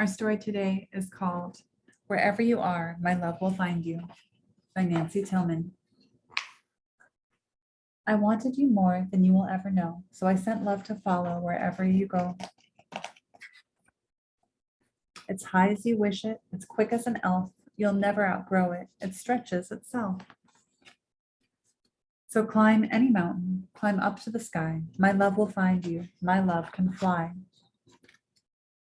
Our story today is called Wherever You Are, My Love Will Find You by Nancy Tillman. I wanted you more than you will ever know, so I sent love to follow wherever you go. It's high as you wish it, it's quick as an elf, you'll never outgrow it, it stretches itself. So climb any mountain, climb up to the sky, my love will find you, my love can fly.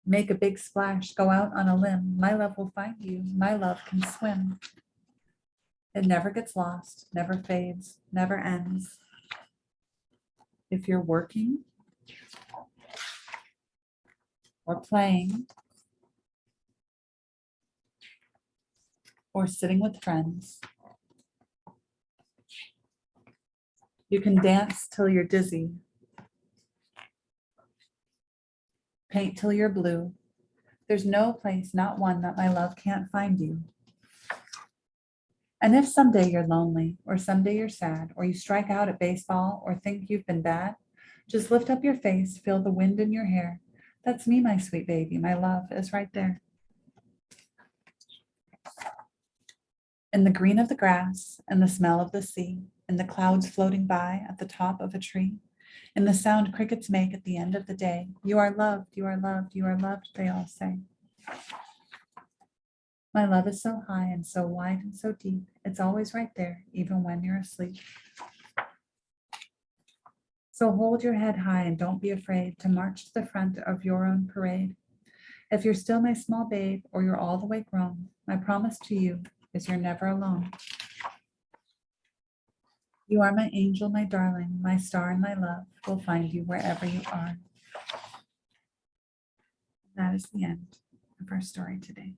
Make a big splash, go out on a limb, my love will find you, my love can swim. It never gets lost, never fades, never ends. If you're working or playing or sitting with friends, you can dance till you're dizzy, paint till you're blue. There's no place, not one, that my love can't find you. And if someday you're lonely, or someday you're sad, or you strike out at baseball, or think you've been bad, just lift up your face, feel the wind in your hair. That's me, my sweet baby. My love is right there. In the green of the grass, and the smell of the sea, and the clouds floating by at the top of a tree, and the sound crickets make at the end of the day. You are loved, you are loved, you are loved, they all say. My love is so high and so wide and so deep. It's always right there, even when you're asleep. So hold your head high and don't be afraid to march to the front of your own parade. If you're still my small babe or you're all the way grown, my promise to you is you're never alone. You are my angel, my darling, my star and my love will find you wherever you are. That is the end of our story today.